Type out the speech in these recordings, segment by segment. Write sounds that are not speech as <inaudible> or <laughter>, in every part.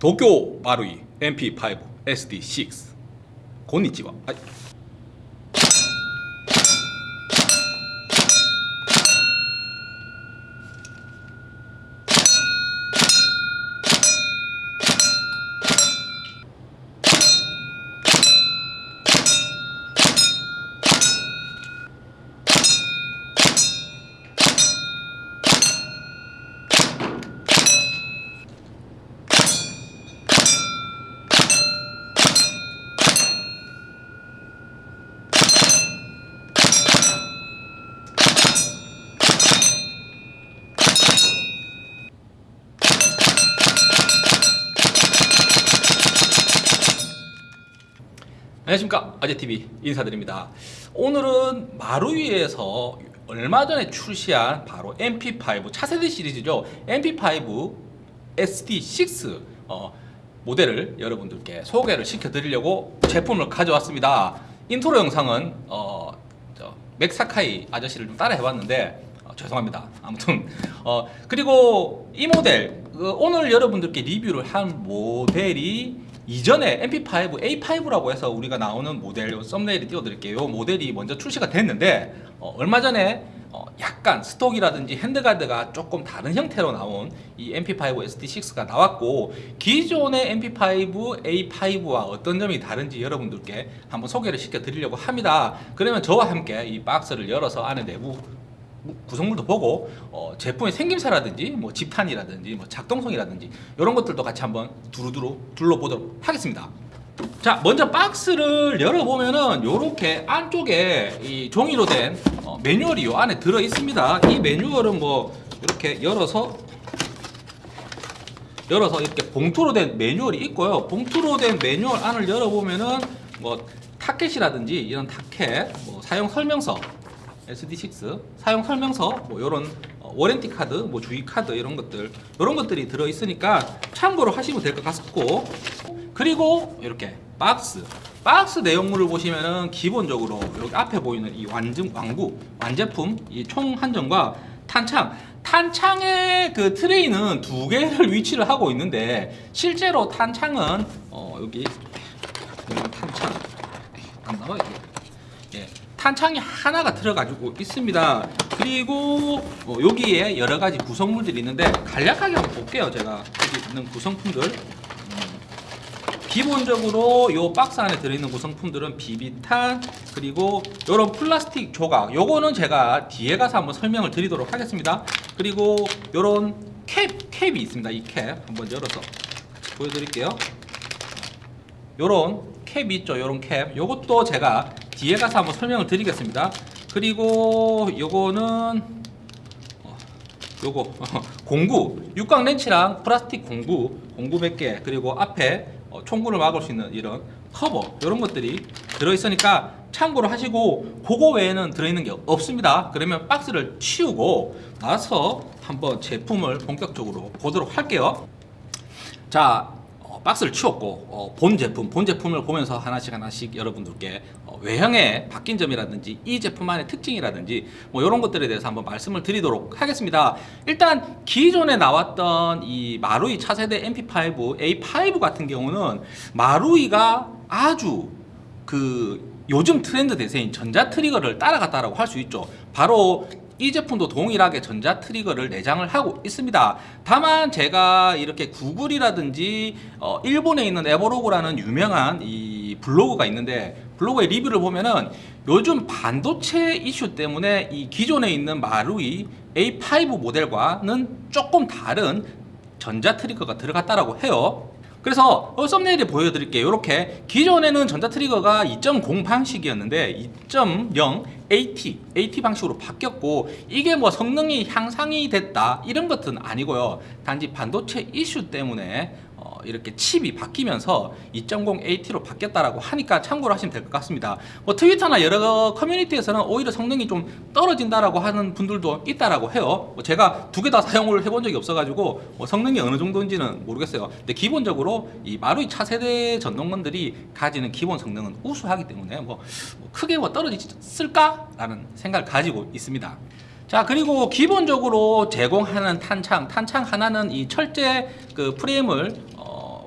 도쿄 마루이 MP5 SD6 곤니치와 아이. 아재TV 인사드립니다. 오늘은 마루이에서 얼마 전에 출시한 바로 MP5 차세대 시리즈죠. MP5 SD6 어, 모델을 여러분들께 소개를 시켜드리려고 제품을 가져왔습니다. 인트로 영상은 어, 저, 맥사카이 아저씨를 좀 따라 해봤는데 어, 죄송합니다. 아무튼 어, 그리고 이 모델 그 오늘 여러분들께 리뷰를 한 모델이 이전에 MP5 A5라고 해서 우리가 나오는 모델 thumbnail을 띄워드릴게요. 이 모델이 먼저 출시가 됐는데 어, 얼마 전에 어, 약간 stock이라든지 handguard가 조금 다른 형태로 나온 이 MP5 SD6가 나왔고 기존의 MP5 A5와 어떤 점이 다른지 여러분들께 한번 소개를 시켜드리려고 합니다. 그러면 저와 함께 이 박스를 열어서 안에 내부 구성물도 보고 어, 제품의 생김새라든지 뭐 집탄이라든지 뭐 작동성이라든지 이런 것들도 같이 한번 두루두루 둘러보도록 하겠습니다. 자 먼저 박스를 열어보면은 이렇게 안쪽에 이 종이로 된 어, 매뉴얼이 요 안에 들어 있습니다. 이 매뉴얼은 뭐 이렇게 열어서 열어서 이렇게 봉투로 된 매뉴얼이 있고요. 봉투로 된 매뉴얼 안을 열어보면은 뭐 타켓이라든지 이런 타켓, 뭐 사용 설명서 SD6 사용 설명서 뭐 이런 어, warranty 카드, 뭐 주의 카드 이런 것들 이런 것들이 들어 있으니까 참고로 하시면 될 것 같고. 그리고 이렇게 박스. 박스 내용물을 보시면은 기본적으로 여기 앞에 보이는 이 완전 완구 완제품 이 총 한정과 탄창. 탄창의 그 트레이는 두 개를 <laughs> 위치를 하고 있는데 실제로 탄창은 어 여기 탄창. 안 나와 이게. 예. 탄창이 하나가 들어가지고 있습니다. 그리고 어, 여기에 여러가지 구성물들이 있는데 간략하게 한번 볼게요. 제가 여기 있는 구성품들. 음, 기본적으로 이 박스 안에 들어있는 구성품들은 비비탄 그리고 이런 플라스틱 조각. 요거는 제가 뒤에 가서 한번 설명을 드리도록 하겠습니다. 그리고 이런 캡, 캡이 있습니다. 이 캡 한번 열어서 보여드릴게요. 요런 캡이 있죠. 요런 캡. 요것도 제가 뒤에 가서 한번 설명을 드리겠습니다. 그리고 요거는 어, 요거 <laughs> 공구 육각 렌치랑 플라스틱 공구 공구 몇 개 그리고 앞에 어, 총구를 막을 수 있는 이런 커버 이런 것들이 들어있으니까 참고로 하시고 그거 외에는 들어있는 게 없습니다. 그러면 박스를 치우고 나서 한번 제품을 본격적으로 보도록 할게요. 자 어, 박스를 치웠고 어, 본 제품 본 제품을 보면서 하나씩 하나씩 여러분들께 어, 외형에 바뀐 점이라든지 이 제품 안의 특징이라든지 뭐 이런 것들에 대해서 한번 말씀을 드리도록 하겠습니다. 일단 기존에 나왔던 이 마루이 차세대 MP5 A5 같은 경우는 마루이가 아주 그 요즘 트렌드 대세인 전자 트리거를 따라갔다라고 할 수 있죠. 바로 이 제품도 동일하게 전자 트리거를 내장을 하고 있습니다. 다만 제가 이렇게 Google이라든지 어, 일본에 있는 Evolog라는 유명한 이 블로그가 있는데 블로그의 리뷰를 보면은 요즘 반도체 이슈 때문에 이 기존에 있는 마루이 A5 모델과는 조금 다른 전자 트리거가 들어갔다라고 해요. 그래서 어, 썸네일에 보여드릴게요. 이렇게 기존에는 전자 트리거가 2.0 방식이었는데 2.0 AT, AT 방식으로 바뀌었고 이게 뭐 성능이 향상이 됐다 이런 것은 아니고요. 단지 반도체 이슈 때문에 어, 이렇게 칩이 바뀌면서 2.0 AT로 바뀌었다라고 하니까 참고로 하시면 될 것 같습니다. 뭐 트위터나 여러 커뮤니티에서는 오히려 성능이 좀 떨어진다라고 하는 분들도 있다라고 해요. 뭐 제가 두 개 다 사용을 해본 적이 없어 가지고 뭐 성능이 어느 정도인지는 모르겠어요. 근데 기본적으로 이 마루이 차세대 전동건들이 가지는 기본 성능은 우수하기 때문에 뭐, 뭐 크게 뭐 떨어질까? 라는 생각을 가지고 있습니다. 자 그리고 기본적으로 제공하는 탄창 탄창 하나는 이 철제 그 프레임을 어,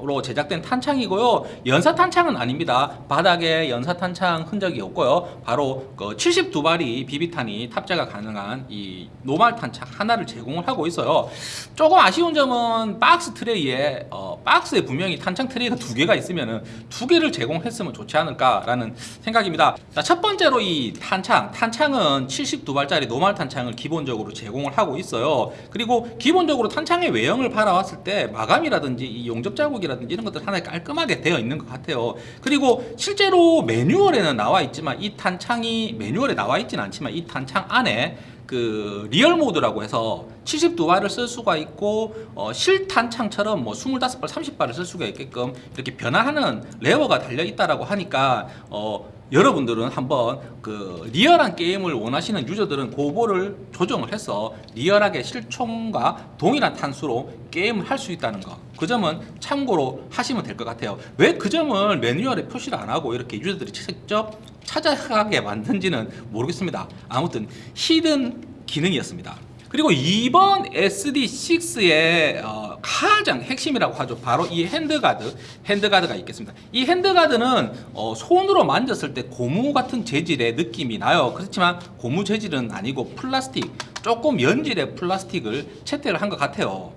로 제작된 탄창이고요. 연사 탄창은 아닙니다. 바닥에 연사 탄창 흔적이 없고요. 바로 그 72발이 비비탄이 탑재가 가능한 이 normal 탄창 하나를 제공을 하고 있어요. 조금 아쉬운 점은 박스 트레이에 어, 박스에 분명히 탄창 트레이가 두 개가 있으면은 두 개를 제공했으면 좋지 않을까라는 생각입니다. 자, 첫 번째로 이 탄창, 탄창은 72발짜리 normal 탄창을 기본적으로 제공을 하고 있어요. 그리고 기본적으로 탄창의 외형을 바라봤을 때 마감이라든지 이 용접 자국이라 든지 이런 것들 하나 깔끔하게 되어 있는 것 같아요. 그리고 실제로 매뉴얼에는 나와 있지만 이 탄창이 매뉴얼에 나와 있지는 않지만 이 탄창 안에 그 real 모드라고 해서 72발을 쓸 수가 있고 어, 실탄창처럼 뭐 25발, 30발을 쓸 수가 있게끔 이렇게 변화하는 레버가 달려 있다라고 하니까 어, 여러분들은 한번 그 리얼한 게임을 원하시는 user들은 그거를 조정을 해서 리얼하게 실총과 동일한 탄수로 게임을 할 수 있다는 거. 그 점은 참고로 하시면 될 것 같아요. 왜 그 점을 매뉴얼에 표시를 안 하고 이렇게 user들이 직접 찾아가게 만든지는 모르겠습니다. 아무튼 hidden 기능이었습니다. 그리고 이번 SD6의 어, 가장 핵심이라고 하죠. 바로 이 handguard, handguard가 있겠습니다. 이 handguard는 어, 손으로 만졌을 때 고무 같은 재질의 느낌이 나요. 그렇지만 고무 재질은 아니고 플라스틱, 조금 연질의 플라스틱을 채택을 한 것 같아요.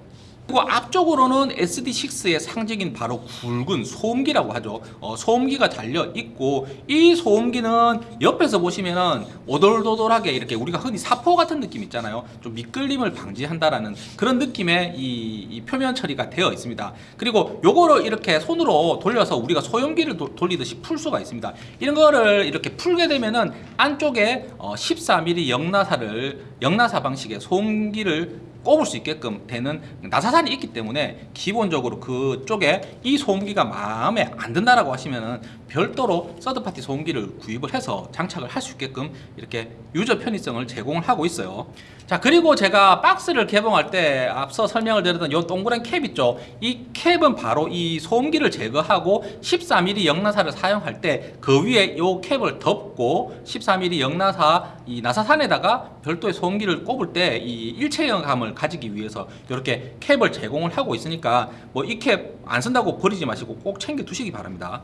그리고 앞쪽으로는 SD6의 상징인 바로 굵은 소음기라고 하죠. 어, 소음기가 달려 있고 이 소음기는 옆에서 보시면은 오돌도돌하게 이렇게 우리가 흔히 사포 같은 느낌 있잖아요. 좀 미끌림을 방지한다라는 그런 느낌의 이, 이 표면 처리가 되어 있습니다. 그리고 요거를 이렇게 손으로 돌려서 우리가 소염기를 도- 돌리듯이 풀 수가 있습니다. 이런 거를 이렇게 풀게 되면은 안쪽에 어, 14mm 영나사를 영나사 방식의 소음기를 꼽을 수 있게끔 되는 나사산이 있기 때문에 기본적으로 그쪽에 이 소음기가 마음에 안 든다라고 하시면은 별도로 서드파티 소음기를 구입을 해서 장착을 할 수 있게끔 이렇게 유저 편의성을 제공을 하고 있어요. 자 그리고 제가 박스를 개봉할 때 앞서 설명을 드렸던 이 동그란 캡 있죠. 이 캡은 바로 이 소음기를 제거하고 14mm 영나사를 사용할 때 그 위에 이 캡을 덮고 14mm 영나사 이 나사산에다가 별도의 소음기를 꼽을 때 이 일체형감을 가지기 위해서 이렇게 캡을 제공을 하고 있으니까 뭐 이 캡 안 쓴다고 버리지 마시고 꼭 챙겨 두시기 바랍니다.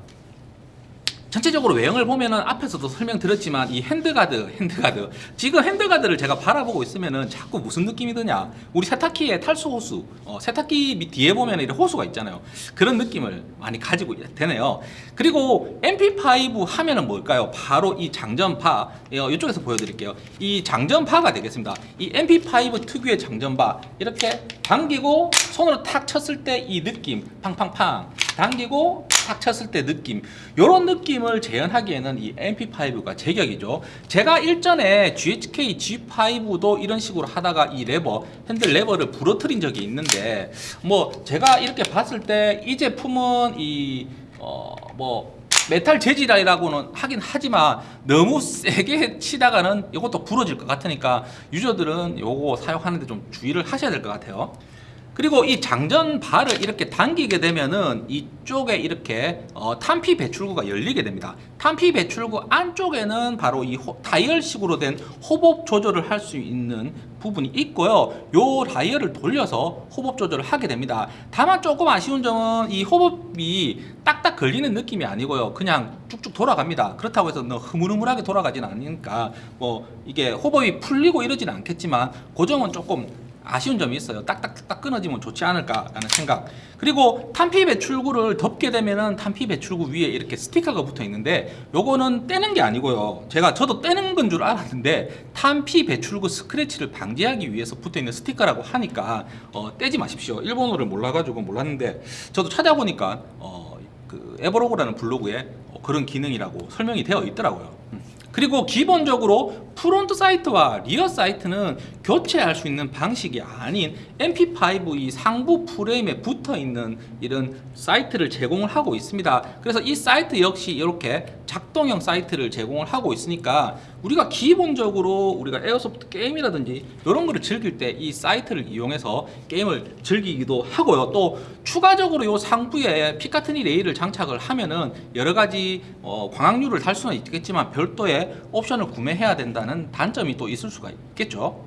전체적으로 외형을 보면은 앞에서도 설명드렸지만 이 handguard, handguard. 지금 handguard를 제가 바라보고 있으면은 자꾸 무슨 느낌이 드냐. 우리 세탁기의 탈수 호스, 어, 세탁기 밑 뒤에 보면 이런 호스가 있잖아요. 그런 느낌을 많이 가지게 되네요. 그리고 MP5 하면은 뭘까요? 바로 이 장전바, 어, 이쪽에서 보여드릴게요. 이 장전바가 되겠습니다. 이 MP5 특유의 장전바. 이렇게 당기고 손으로 탁 쳤을 때 이 느낌, 팡팡팡. 당기고 탁 쳤을 때 느낌 이런 느낌을 재현하기에는 이 MP5가 제격이죠 제가 일전에 GHK G5도 이런 식으로 하다가 이 레버 핸들 레버를 부러뜨린 적이 있는데 뭐 제가 이렇게 봤을 때 이 제품은 이 어 뭐 메탈 재질이라고는 하긴 하지만 너무 세게 <laughs> 치다가는 이것도 부러질 것 같으니까 유저들은 요거 사용하는데 좀 주의를 하셔야 될 것 같아요. 그리고 이 장전 발을 이렇게 당기게 되면은 이쪽에 이렇게 어, 탄피 배출구가 열리게 됩니다. 탄피 배출구 안쪽에는 바로 이 호- 다이얼식으로 된 호법 조절을 할 수 있는 부분이 있고요. 요 다이얼을 돌려서 호법 조절을 하게 됩니다. 다만 조금 아쉬운 점은 이 호법이 딱딱 걸리는 느낌이 아니고요. 그냥 쭉쭉 돌아갑니다. 그렇다고 해서 너 흐물흐물하게 돌아가진 않으니까 뭐 이게 호법이 풀리고 이러지는 않겠지만 그 점은 조금 아쉬운 점이 있어요. 딱딱딱 끊어지면 좋지 않을까라는 생각. 그리고 탄피 배출구를 덮게 되면은 탄피 배출구 위에 이렇게 스티커가 붙어 있는데 요거는 떼는 게 아니고요. 제가 저도 떼는 건 줄 알았는데 탄피 배출구 스크래치를 방지하기 위해서 붙어 있는 스티커라고 하니까 어, 떼지 마십시오. 일본어를 몰라가지고 몰랐는데 저도 찾아보니까 어, 그 에버로그라는 블로그에 어, 그런 기능이라고 설명이 되어 있더라고요. 음. 그리고 기본적으로 front sight와 rear sight는 교체할 수 있는 방식이 아닌 MP5 이 상부 프레임에 붙어 있는 이런 sight를 제공을 하고 있습니다. 그래서 이 sight 역시 이렇게 작동형 sight를 제공을 하고 있으니까 우리가 기본적으로 우리가 airsoft 게임이라든지 이런 거를 즐길 때 이 sight를 이용해서 게임을 즐기기도 하고요. 또 추가적으로 이 상부에 Picatinny 레일을 장착을 하면은 여러 가지 어, 광학류를 달 수는 있겠지만 별도의 옵션을 구매해야 된다 는 단점이 또 있을 수가 있겠죠.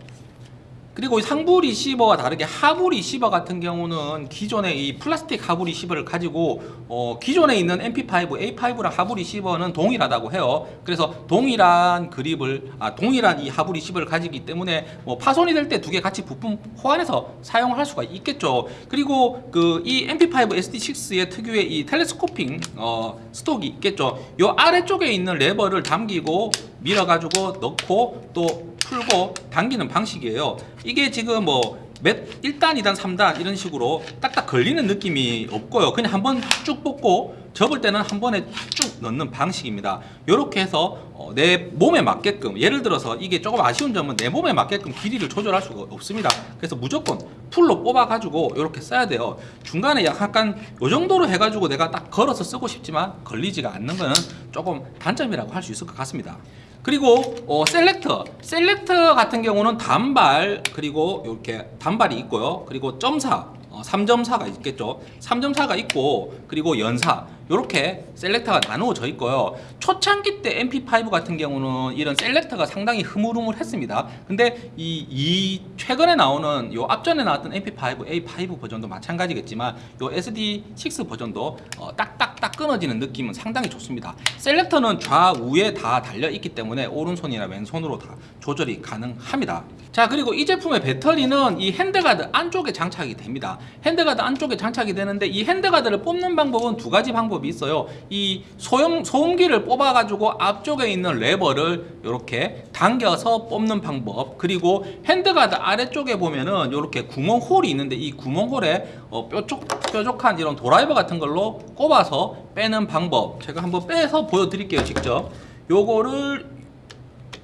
그리고 이 상부 receiver와 다르게 하부 리시버 같은 경우는 기존의 이 플라스틱 하부 receiver를 가지고 어, 기존에 있는 MP5, A5랑 하부 receiver는 동일하다고 해요. 그래서 동일한 그립을 아 동일한 이 하부 receiver를 가지기 때문에 뭐 파손이 될 때 두 개 같이 부품 호환해서 사용할 수가 있겠죠. 그리고 그 이 MP5 SD6의 특유의 이 telescoping 어, stock이 있겠죠. 요 아래쪽에 있는 레버를 당기고 밀어가지고 넣고 또 풀고 당기는 방식이에요. 이게 지금 뭐 몇 1단, 2단, 3단 이런 식으로 딱딱 걸리는 느낌이 없고요. 그냥 한번 쭉 뽑고 접을 때는 한 번에 쭉 넣는 방식입니다. 이렇게 해서 어, 내 몸에 맞게끔 예를 들어서 이게 조금 아쉬운 점은 내 몸에 맞게끔 길이를 조절할 수가 없습니다. 그래서 무조건 풀로 뽑아 가지고 이렇게 써야 돼요. 중간에 약간 요 정도로 해 가지고 내가 딱 걸어서 쓰고 싶지만 걸리지가 않는 거는 조금 단점이라고 할 수 있을 것 같습니다. 그리고 어, selector. selector 같은 경우는 단발 그리고 이렇게 단발이 있고요. 그리고 점사. 어, 3점사가 있겠죠. 3점사가 있고 그리고 연사 이렇게 selector가 나누어져 있고요. 초창기 때 MP5 같은 경우는 이런 selector가 상당히 흐물흐물했습니다. 근데 이, 이 최근에 나오는 요 앞전에 나왔던 MP5 A5 버전도 마찬가지겠지만 요 SD6 버전도 어, 딱딱딱 끊어지는 느낌은 상당히 좋습니다. selector는 좌우에 다 달려 있기 때문에 오른손이나 왼손으로 다 조절이 가능합니다. 자 그리고 이 제품의 배터리는 이 handguard 안쪽에 장착이 됩니다. handguard 안쪽에 장착이 되는데 이 handguard를 뽑는 방법은 두 가지 방법 이 있어요. 이 소형, 소음기를 뽑아 가지고 앞쪽에 있는 레버를 이렇게 당겨서 뽑는 방법. 그리고 handguard 아래쪽에 보면은 이렇게 구멍 홀이 있는데 이 구멍 홀에 어, 뾰족, 뾰족한 이런 드라이버 같은 걸로 꼽아서 빼는 방법. 제가 한번 빼서 보여드릴게요 직접. 요거를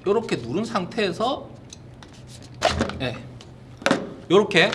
이렇게 누른 상태에서 예. 요렇게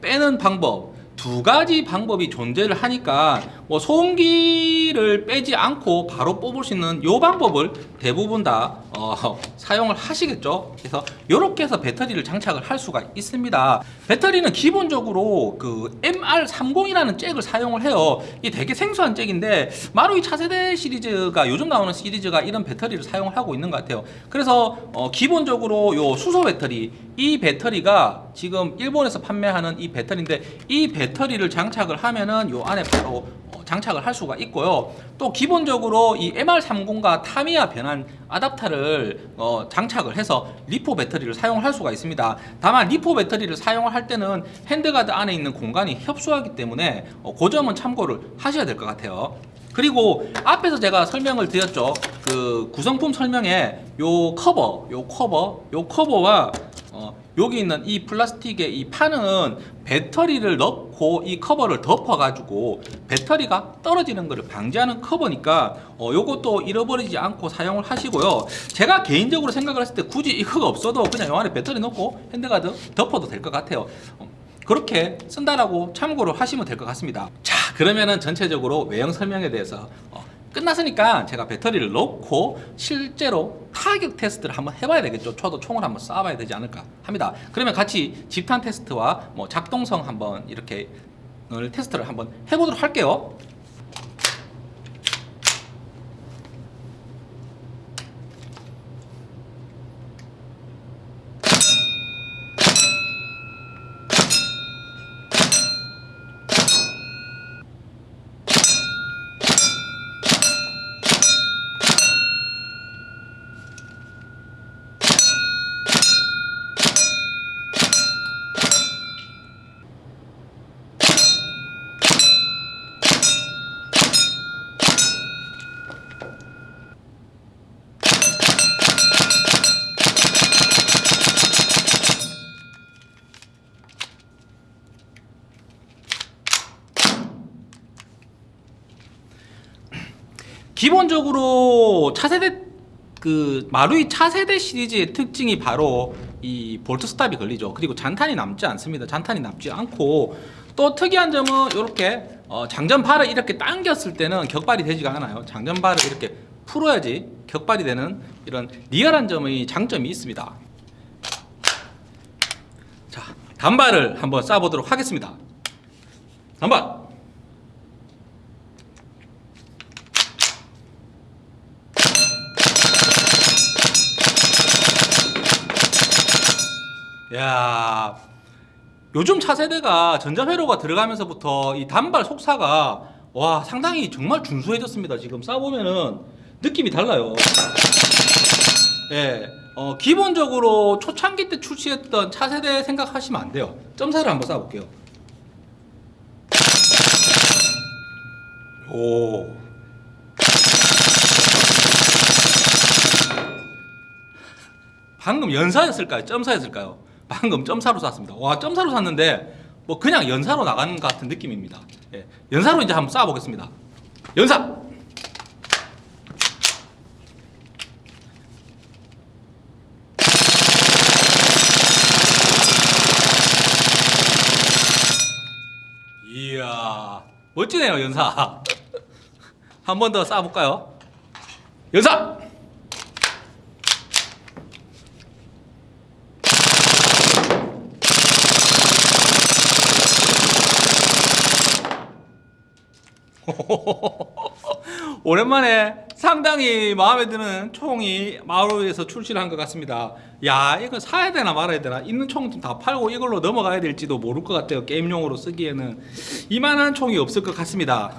빼는 방법 두 가지 방법이 존재를 하니까 뭐 소음기를 빼지 않고 바로 뽑을 수 있는 요 방법을 대부분 다 어, <laughs> 사용을 하시겠죠? 그래서 이렇게 해서 배터리를 장착을 할 수가 있습니다. 배터리는 기본적으로 그 MR30이라는 잭을 사용을 해요. 이 되게 생소한 잭인데 마루이 차세대 시리즈가 요즘 나오는 시리즈가 이런 배터리를 사용을 하고 있는 것 같아요. 그래서 어, 기본적으로 요 수소 배터리 이 배터리가 지금 일본에서 판매하는 이 배터리인데 이 배터리를 장착을 하면은 요 안에 바로 어, 장착을 할 수가 있고요. 또 기본적으로 이 MR30과 타미야 변환 아답터를 어, 장착을 해서 LiPo 배터리를 사용할 수가 있습니다. 다만 LiPo 배터리를 사용을 할 때는 handguard 안에 있는 공간이 협소하기 때문에 어, 그 점은 참고를 하셔야 될 것 같아요. 그리고 앞에서 제가 설명을 드렸죠. 그 구성품 설명에 요 커버 요 커버 요 커버와 어, 여기 있는 이 플라스틱의 이 판은 배터리를 넣고 이 커버를 덮어가지고 배터리가 떨어지는 것을 방지하는 커버니까 어, 요것도 잃어버리지 않고 사용을 하시고요. 제가 개인적으로 생각을 했을 때 굳이 이거가 없어도 그냥 요 안에 배터리 넣고 handguard 덮어도 될 것 같아요. 어, 그렇게 쓴다라고 참고를 하시면 될 것 같습니다. 자, 그러면은 전체적으로 외형 설명에 대해서 어, 끝났으니까 제가 배터리를 넣고 실제로 타격 테스트를 한번 해봐야 되겠죠. 저도 총을 한번 쏴봐야 되지 않을까 합니다. 그러면 같이 집탄 테스트와 뭐 작동성 한번 이렇게 테스트를 한번 해보도록 할게요. 기본적으로 차세대 그 마루이 차세대 시리즈의 특징이 바로 이 볼트 스탑이 걸리죠. 그리고 잔탄이 남지 않습니다. 잔탄이 남지 않고 또 특이한 점은 이렇게 어, 장전발을 이렇게 당겼을 때는 격발이 되지가 않아요. 장전발을 이렇게 풀어야지 격발이 되는 이런 리얼한 점의 장점이 있습니다. 자, 단발을 한번 쏴보도록 하겠습니다. 단발. 야 요즘 차세대가 전자회로가 들어가면서부터 이 단발 속사가 와 상당히 정말 준수해졌습니다. 지금 쏴보면은 느낌이 달라요. 예, 어, 기본적으로 초창기 때 출시했던 차세대 생각하시면 안 돼요. 점사를 한번 쏴볼게요. 오. 방금 연사였을까요? 점사였을까요? 방금 점사로 쐈습니다. 와, 점사로 쐈는데 뭐 그냥 연사로 나가는 것 같은 느낌입니다. 예, 연사로 이제 한번 쏴보겠습니다. 연사! 이야, 멋지네요, 연사. <laughs> 한 번 더 쏴볼까요? 연사! <laughs> 오랜만에 상당히 마음에 드는 총이 마루에서 출시를 한 것 같습니다. 야, 이거 사야 되나 말아야 되나? 있는 총 좀 다 팔고 이걸로 넘어가야 될지도 모를 것 같아요. 게임용으로 쓰기에는 이만한 총이 없을 것 같습니다.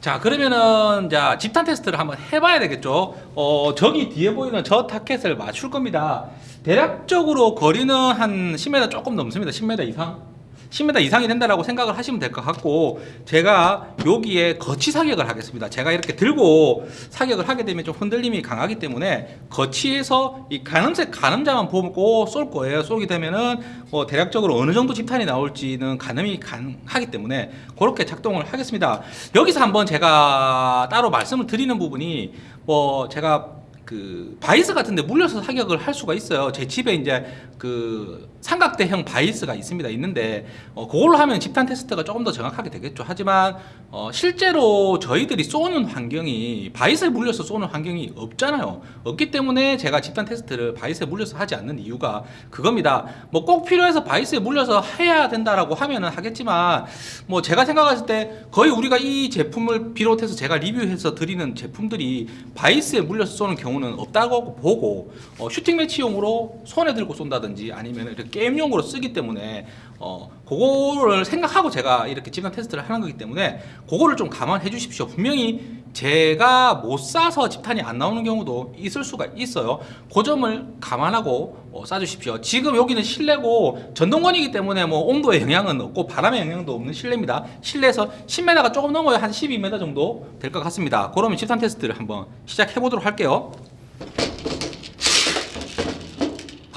자, 그러면은 자 집탄 테스트를 한번 해봐야 되겠죠. 어, 저기 뒤에 보이는 저 타켓을 맞출 겁니다. 대략적으로 거리는 한 10m 조금 넘습니다. 10m 이상. 10m 이상이 된다라고 생각을 하시면 될 것 같고 제가 여기에 거치 사격을 하겠습니다. 제가 이렇게 들고 사격을 하게 되면 좀 흔들림이 강하기 때문에 거치에서 이 가늠색 가늠자만 보고 쏠 거예요. 쏘게 되면은 뭐 대략적으로 어느 정도 집탄이 나올지는 가늠이 가능하기 때문에 그렇게 작동을 하겠습니다. 여기서 한번 제가 따로 말씀을 드리는 부분이 뭐 제가 그 바이스 같은데 물려서 사격을 할 수가 있어요. 제 집에 이제 그 삼각대형 바이스가 있습니다. 있는데 어, 그걸로 하면 집탄 테스트가 조금 더 정확하게 되겠죠. 하지만 어, 실제로 저희들이 쏘는 환경이 바이스에 물려서 쏘는 환경이 없잖아요. 없기 때문에 제가 집탄 테스트를 바이스에 물려서 하지 않는 이유가 그겁니다. 뭐 꼭 필요해서 바이스에 물려서 해야 된다라고 하면은 하겠지만 뭐 제가 생각했을 때 거의 우리가 이 제품을 비롯해서 제가 리뷰해서 드리는 제품들이 바이스에 물려서 쏘는 경우는 없다고 보고 어, 슈팅 매치용으로 손에 들고 쏜다든지 아니면 이렇게 게임용으로 쓰기 때문에 어, 그거를 생각하고 제가 이렇게 집단 테스트를 하는 거기 때문에 그거를 좀 감안해 주십시오. 분명히 제가 못 쏴서 집탄이 안 나오는 경우도 있을 수가 있어요. 그 점을 감안하고 어, 쏴주십시오. 지금 여기는 실내고 전동건이기 때문에 뭐 온도에 영향은 없고 바람의 영향도 없는 실내입니다. 실내에서 10m가 조금 넘어야 한 12m 정도 될 것 같습니다. 그러면 집탄 테스트를 한번 시작해 보도록 할게요.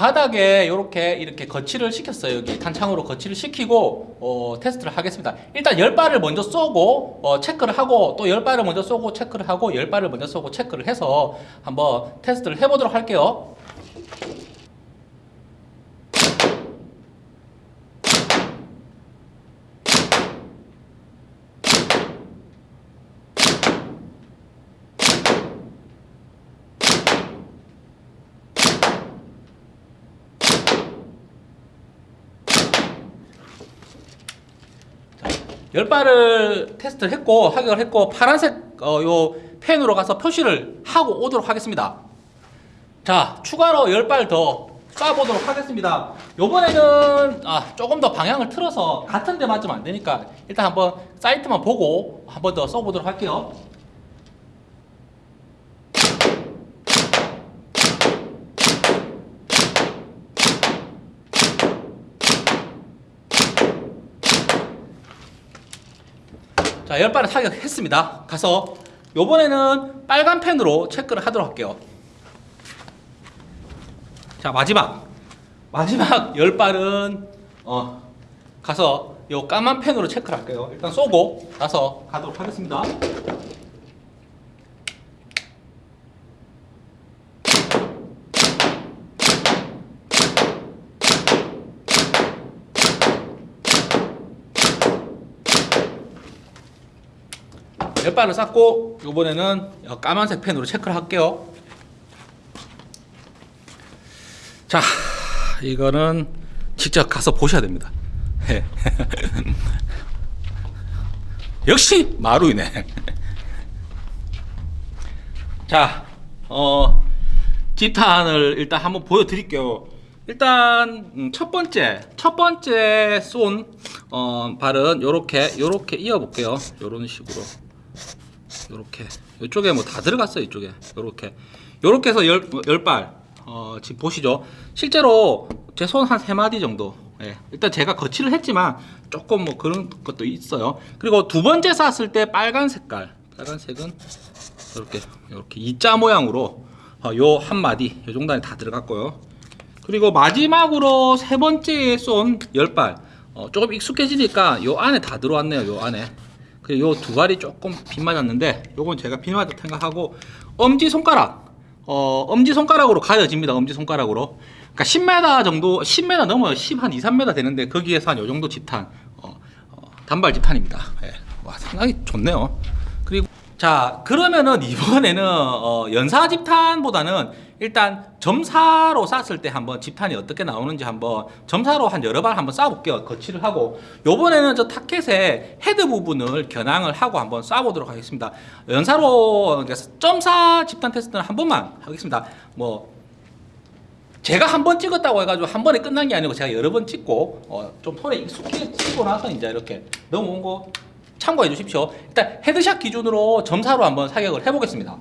바닥에 이렇게 이렇게 거치를 시켰어요. 여기 탄창으로 거치를 시키고 어, 테스트를 하겠습니다. 일단 열 발을 먼저 쏘고 어, 체크를 하고 또 열 발을 먼저 쏘고 체크를 하고 열 발을 먼저 쏘고 체크를 해서 한번 테스트를 해보도록 할게요. 열 발을 테스트를 했고 하격을 했고 파란색 어, 요 펜으로 가서 표시를 하고 오도록 하겠습니다. 자 추가로 열발 더 쏴보도록 하겠습니다. 요번에는 아, 조금 더 방향을 틀어서 같은 데 맞으면 안 되니까 일단 한번 사이트만 보고 한번 더 써보도록 할게요. 자, 열 발을 타격했습니다. 가서 요번에는 빨간 펜으로 체크를 하도록 할게요. 자, 마지막. 마지막 열 발은 어, 가서 요 까만 펜으로 체크를 할게요. 일단 쏘고 나서 가도록 하겠습니다. 쌌고 요번에는 요 까만색 펜으로 체크를 할게요. 자, 이거는 직접 가서 보셔야 됩니다. 예. <laughs> 역시 마루이네. <laughs> 자, 어, 지탄을 일단 한번 보여드릴게요. 일단 음, 첫 번째 첫 번째 쏜 어, 발은 요렇게 요렇게 이어 볼게요 요런 식으로 요렇게. 이쪽에 뭐 다 들어갔어요 이쪽에. 요렇게. 요렇게 해서 열, 열발. 어, 지금 보시죠. 실제로 제 손 한 세 마디 정도. 예. 일단 제가 거치를 했지만 조금 뭐 그런 것도 있어요. 그리고 두 번째 쐈을 때 빨간 색깔. 빨간색은 이렇게 이렇게 이자 모양으로 어, 요한 마디 요 정도 안에 다 들어갔고요. 그리고 마지막으로 세 번째에 쏜 열발. 어, 조금 익숙해지니까 요 안에 다 들어왔네요 요 안에 요두 발이 조금 빗 맞았는데 요건 제가 빗 맞았다 생각하고 엄지 손가락 어, 엄지 손가락으로 가려집니다. 엄지 손가락으로. 그러니까 10m 정도 10m 넘어요. 10 한 2, 3m 되는데 거기에서 한 요 정도 집탄 어, 어, 단발 집탄입니다. 예. 와 상당히 좋네요. 그리고 자 그러면은 이번에는 어, 연사 집탄보다는 일단 점사로 쐈을 때 한번 집탄이 어떻게 나오는지 한번 점사로 한 여러 발 한번 쏴볼게요 거치를 하고 요번에는 저 타켓의 헤드 부분을 겨냥을 하고 한번 쏴보도록 하겠습니다 연사로 점사 집탄 테스트는 한 번만 하겠습니다 뭐 제가 한 번 찍었다고 해가지고 한 번에 끝난 게 아니고 제가 여러 번 찍고 어, 좀 손에 익숙해지고 나서 이제 이렇게 넘어온 거 참고해 주십시오. 일단 headshot 기준으로 점사로 한번 사격을 해보겠습니다.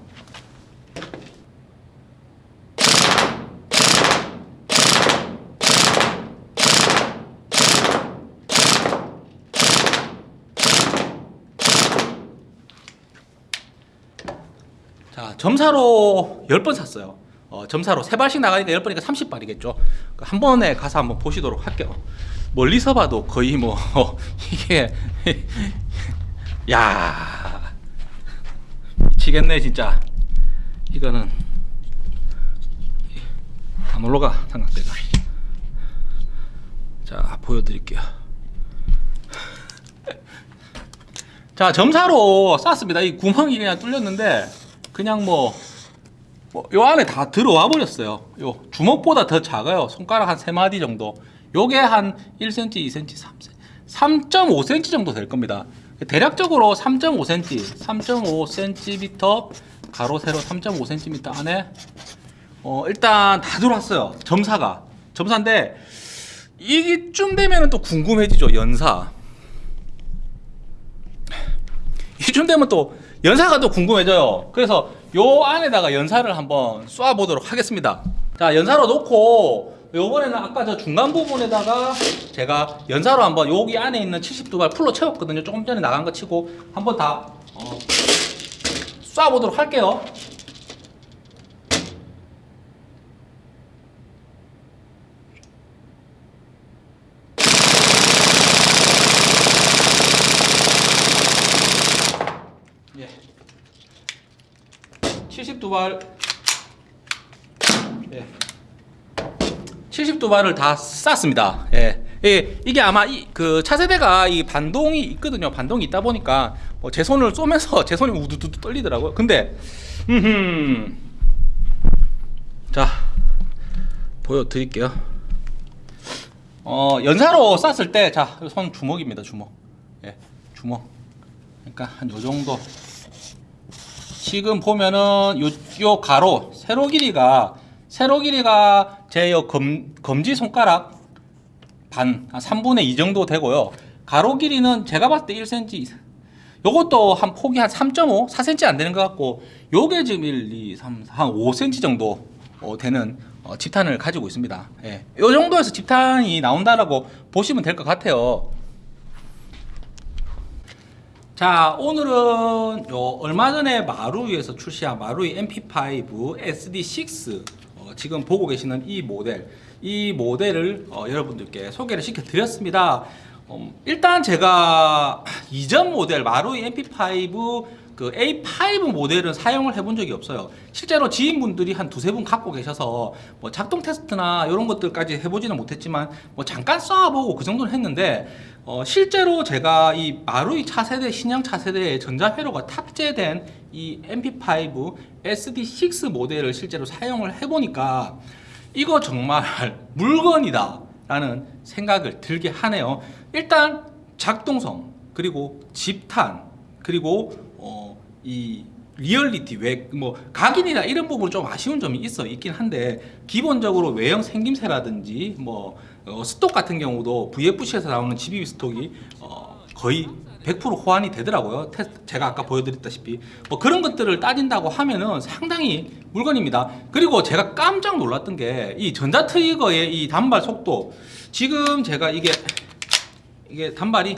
점사로 10번 샀어요. 어, 점사로 3발씩 나가니까 10번이니까 30발이겠죠. 한 번에 가서 한번 보시도록 할게요. 멀리서 봐도 거의 뭐, <laughs> 이게, <laughs> 야 미치겠네, 진짜. 이거는, 안 올라가, 삼각대가. 자, 보여드릴게요. <laughs> 자, 점사로 쐈습니다. 이 구멍이 그냥 뚫렸는데, 그냥 뭐, 뭐, 요 안에 다 들어와 버렸어요. 요 주먹보다 더 작아요. 손가락 한세 마디 정도. 요게 한 1cm, 2cm, 3cm, 3.5cm 정도 될 겁니다. 대략적으로 3.5cm, 3.5cm 가로 세로 3.5cm 안에 어, 일단 다 들어왔어요. 점사가 점사인데 이쯤 되면은 또 궁금해지죠. 연사. 이쯤 되면 또 연사가 또 궁금해져요. 그래서 요 안에다가 연사를 한번 쏴 보도록 하겠습니다. 자, 연사로 놓고 요번에는 아까 저 중간 부분에다가 제가 연사로 한번 여기 안에 있는 72발 풀로 채웠거든요. 조금 전에 나간 거 치고 한번 다 어, 쏴 보도록 할게요. 예. 72발 예. 72발을 다 쌌습니다. 예. 예, 이게 아마 이, 그 차세대가 이 반동이 있거든요. 반동이 있다 보니까 뭐 제 손을 쏘면서 <laughs> 제 손이 우두두두 떨리더라고요. 근데 음. 자. 보여 드릴게요. 어, 연사로 쐈을 때 자, 손 주먹입니다. 주먹. 예. 주먹. 그러니까 한 요 정도 지금 보면은 요, 요 가로 세로 길이가 세로 길이가 제 요 검, 검지 손가락 반, 한 3분의 2 정도 되고요. 가로 길이는 제가 봤을 때 1cm. 요것도 한 폭이 한 3.5, 4cm 안 되는 것 같고, 요게 지금 1, 2, 3, 4, 한 5cm 정도 어, 되는 어, 집탄을 가지고 있습니다. 예. 요 정도에서 집탄이 나온다라고 보시면 될 것 같아요. 자 오늘은 요 얼마 전에 마루이에서 출시한 마루이 MP5 SD6 어, 지금 보고 계시는 이 모델 이 모델을 어, 여러분들께 소개를 시켜 드렸습니다. 음, 일단 제가 이전 모델 마루이 MP5 그 A5 모델은 사용을 해본 적이 없어요. 실제로 지인분들이 한 두세 분 갖고 계셔서 뭐 작동 테스트나 이런 것들까지 해보지는 못했지만 뭐 잠깐 쏴보고 그 정도는 했는데 어, 실제로 제가 이 마루이 차세대 신형 차세대의 전자회로가 탑재된 이 MP5 SD6 모델을 실제로 사용을 해보니까 이거 정말 <laughs> 물건이다 라는 생각을 들게 하네요. 일단 작동성 그리고 집탄 그리고 어, 이 리얼리티 외뭐 각인이나 이런 부분 좀 아쉬운 점이 있어 있긴 한데 기본적으로 외형 생김새라든지 뭐 어, stock 같은 경우도 VFC에서 나오는 GBB 스톡이 어, 거의 100% 호환이 되더라고요. 테스트, 제가 아까 보여드렸다시피 뭐 그런 것들을 따진다고 하면은 상당히 물건입니다. 그리고 제가 깜짝 놀랐던 게 이 전자 trigger의 이 단발 속도 지금 제가 이게 이게 단발이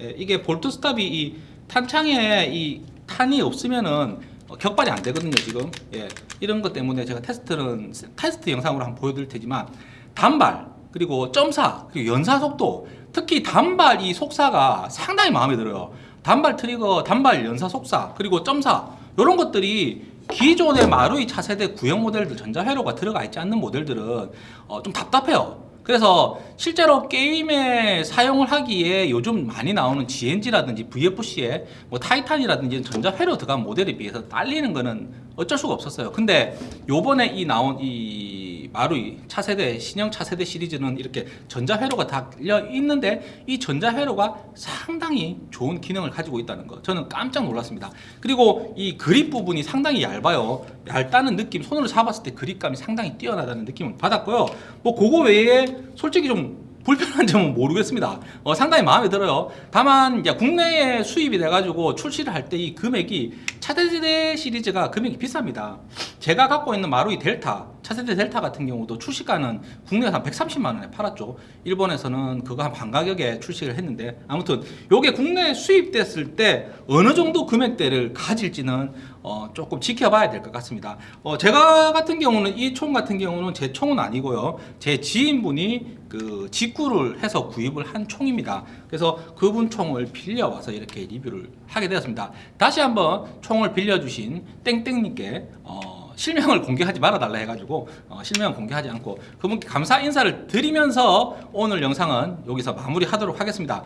예, 이게 bolt stop이 이 탄창에 이 탄이 없으면은 어, 격발이 안 되거든요 지금. 예, 이런 것 때문에 제가 테스트는 테스트 영상으로 한번 보여드릴 테지만 단발 그리고 점사 그리고 연사 속도. 특히 단발 이 속사가 상당히 마음에 들어요. 단발 트리거 단발 연사 속사 그리고 점사. 이런 것들이 기존의 마루이 차세대 구형 모델들 전자회로가 들어가 있지 않는 모델들은 어, 좀 답답해요 그래서 실제로 게임에 사용을 하기에 요즘 많이 나오는 G&G라든지 VFC에 뭐 타이탄이라든지 전자회로 들어간 모델에 비해서 딸리는 거는 어쩔 수가 없었어요. 근데 요번에 이 나온 이 마루이 차세대 신형 차세대 시리즈는 이렇게 전자회로가 달려 있는데 이 전자회로가 상당히 좋은 기능을 가지고 있다는 거 저는 깜짝 놀랐습니다. 그리고 이 그립 부분이 상당히 얇아요. 얇다는 느낌 손으로 잡았을 때 그립감이 상당히 뛰어나다는 느낌을 받았고요. 뭐 그거 외에 솔직히 좀 불편한 점은 모르겠습니다. 어, 상당히 마음에 들어요. 다만 이제 국내에 수입이 돼가지고 출시를 할 때 이 금액이 차세대 시리즈가 금액이 비쌉니다. 제가 갖고 있는 마루이 델타, 차세대 델타 같은 경우도 출시가는 국내에서 한 130만 원에 팔았죠. 일본에서는 그거 한 반 가격에 출시를 했는데 아무튼 요게 국내에 수입됐을 때 어느 정도 금액대를 가질지는 어, 조금 지켜봐야 될 것 같습니다. 어, 제가 같은 경우는 이 총 같은 경우는 제 총은 아니고요. 제 지인분이 그 직구를 해서 구입을 한 총입니다. 그래서 그분 총을 빌려와서 이렇게 리뷰를 하게 되었습니다. 다시 한번 총을 빌려주신 땡땡님께 어, 실명을 공개하지 말아달라 해가지고 어, 실명 공개하지 않고 그분께 감사 인사를 드리면서 오늘 영상은 여기서 마무리하도록 하겠습니다.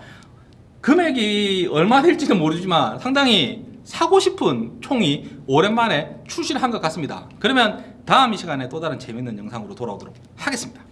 금액이 얼마 될지는 모르지만 상당히 사고 싶은 총이 오랜만에 출시를 한 것 같습니다. 그러면 다음 이 시간에 또 다른 재밌는 영상으로 돌아오도록 하겠습니다.